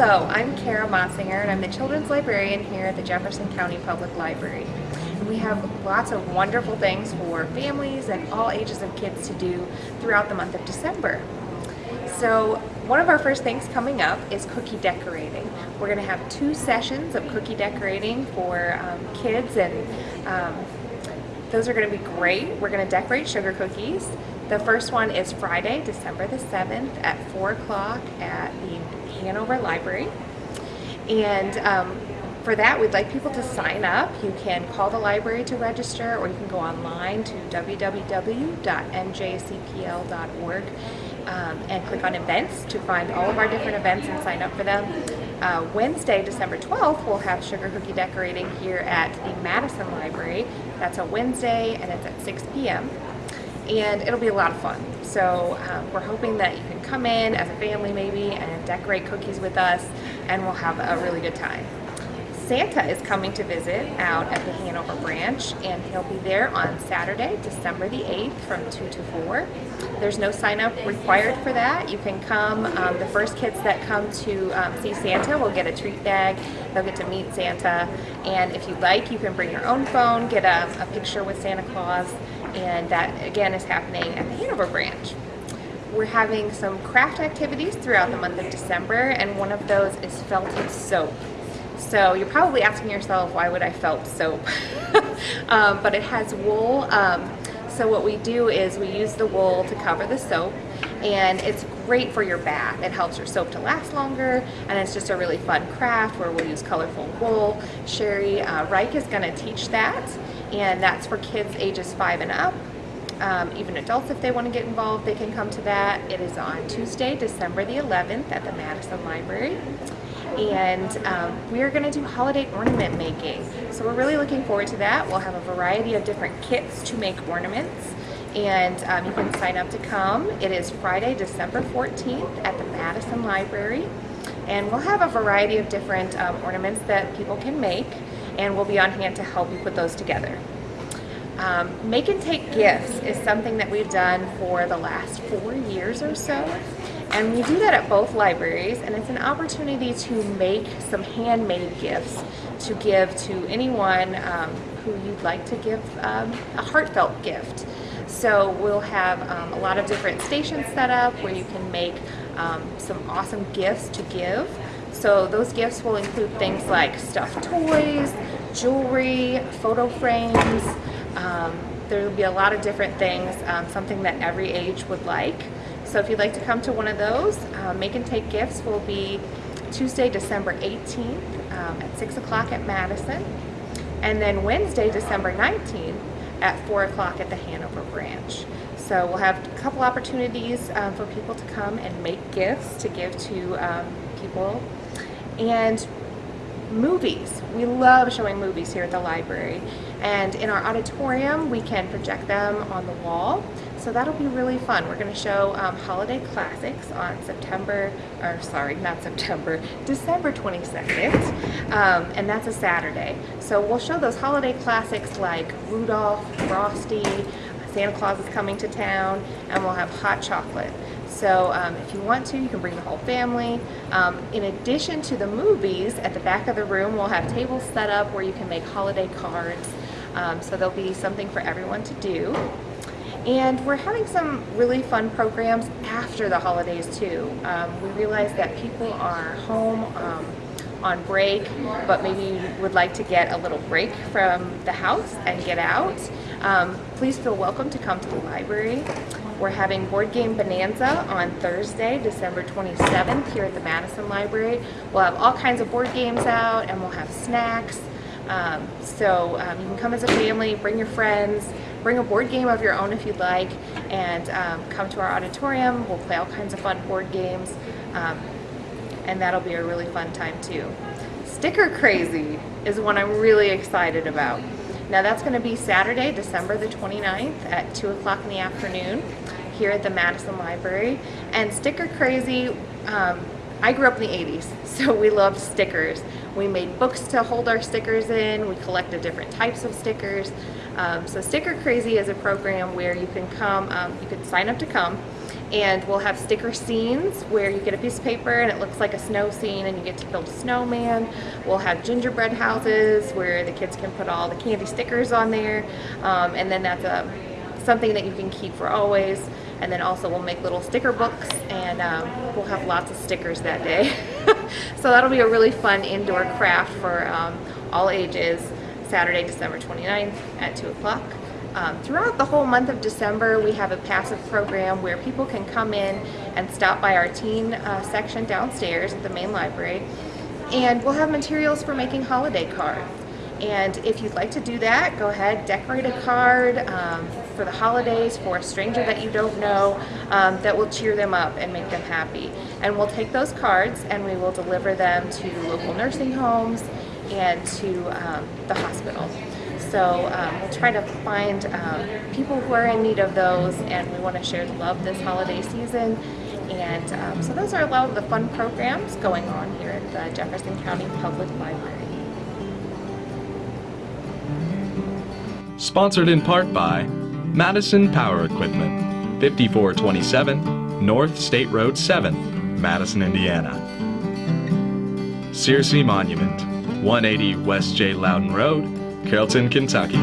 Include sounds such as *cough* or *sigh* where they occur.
Hello, I'm Kara Mossinger and I'm the children's librarian here at the Jefferson County Public Library. We have lots of wonderful things for families and all ages of kids to do throughout the month of December. So one of our first things coming up is cookie decorating. We're going to have two sessions of cookie decorating for um, kids and um, those are going to be great. We're going to decorate sugar cookies. The first one is Friday, December the 7th at 4 o'clock at the Hanover Library. And um, for that, we'd like people to sign up. You can call the library to register or you can go online to www.mjcpl.org um, and click on events to find all of our different events and sign up for them. Uh, Wednesday, December 12th, we'll have sugar cookie decorating here at the Madison Library. That's a Wednesday and it's at 6 p.m and it'll be a lot of fun. So um, we're hoping that you can come in as a family maybe and decorate cookies with us and we'll have a really good time. Santa is coming to visit out at the Hanover branch and he'll be there on Saturday, December the 8th from 2 to 4. There's no sign up required for that. You can come, um, the first kids that come to um, see Santa will get a treat bag. They'll get to meet Santa and if you'd like you can bring your own phone, get a, a picture with Santa Claus and that again is happening at the Hanover branch. We're having some craft activities throughout the month of December and one of those is felted soap. So you're probably asking yourself, why would I felt soap? *laughs* um, but it has wool. Um, so what we do is we use the wool to cover the soap and it's great for your bath. It helps your soap to last longer and it's just a really fun craft where we'll use colorful wool. Sherry uh, Reich is going to teach that and that's for kids ages five and up. Um, even adults, if they want to get involved, they can come to that. It is on Tuesday, December the 11th at the Madison Library. And um, we are going to do holiday ornament making. So we're really looking forward to that. We'll have a variety of different kits to make ornaments. And um, you can sign up to come. It is Friday, December 14th at the Madison Library. And we'll have a variety of different um, ornaments that people can make and we'll be on hand to help you put those together. Um, make and take gifts is something that we've done for the last four years or so. And we do that at both libraries and it's an opportunity to make some handmade gifts to give to anyone um, who you'd like to give um, a heartfelt gift. So we'll have um, a lot of different stations set up where you can make um, some awesome gifts to give. So those gifts will include things like stuffed toys, jewelry, photo frames. Um, there will be a lot of different things, um, something that every age would like. So if you'd like to come to one of those, uh, Make and Take Gifts will be Tuesday, December 18th um, at 6 o'clock at Madison. And then Wednesday, December 19th at 4 o'clock at the Hanover branch. So we'll have a couple opportunities um, for people to come and make gifts to give to um, people. And movies. We love showing movies here at the library. And in our auditorium, we can project them on the wall. So that'll be really fun. We're going to show um, holiday classics on September, or sorry, not September, *laughs* December 22nd. Um, and that's a Saturday. So we'll show those holiday classics like Rudolph, Frosty, Santa Claus is coming to town, and we'll have hot chocolate. So um, if you want to, you can bring the whole family. Um, in addition to the movies, at the back of the room, we'll have tables set up where you can make holiday cards. Um, so there'll be something for everyone to do. And we're having some really fun programs after the holidays too. Um, we realize that people are home um, on break, but maybe would like to get a little break from the house and get out. Um, please feel welcome to come to the library. We're having Board Game Bonanza on Thursday, December 27th here at the Madison Library. We'll have all kinds of board games out and we'll have snacks. Um, so um, you can come as a family, bring your friends, bring a board game of your own if you'd like, and um, come to our auditorium. We'll play all kinds of fun board games, um, and that'll be a really fun time too. Sticker Crazy is one I'm really excited about. Now that's going to be Saturday, December the 29th at 2 o'clock in the afternoon here at the Madison Library. And Sticker Crazy, um, I grew up in the 80s, *laughs* so we loved stickers. We made books to hold our stickers in. We collected different types of stickers. Um, so Sticker Crazy is a program where you can come, um, you can sign up to come, And we'll have sticker scenes where you get a piece of paper and it looks like a snow scene and you get to build a snowman. We'll have gingerbread houses where the kids can put all the candy stickers on there. Um, and then that's a, something that you can keep for always. And then also we'll make little sticker books and um, we'll have lots of stickers that day. *laughs* so that'll be a really fun indoor craft for um, all ages, Saturday, December 29th at 2 o'clock. Um, throughout the whole month of December, we have a passive program where people can come in and stop by our teen uh, section downstairs at the main library. And we'll have materials for making holiday cards. And if you'd like to do that, go ahead, decorate a card um, for the holidays for a stranger that you don't know um, that will cheer them up and make them happy. And we'll take those cards and we will deliver them to local nursing homes and to um, the hospital. So um, we'll try to find um, people who are in need of those and we want to share the love this holiday season. And um, so those are a lot of the fun programs going on here at the Jefferson County Public Library. Sponsored in part by Madison Power Equipment, 5427 North State Road 7, Madison, Indiana. Searcy Monument, 180 West J. Loudon Road, Carrollton, Kentucky.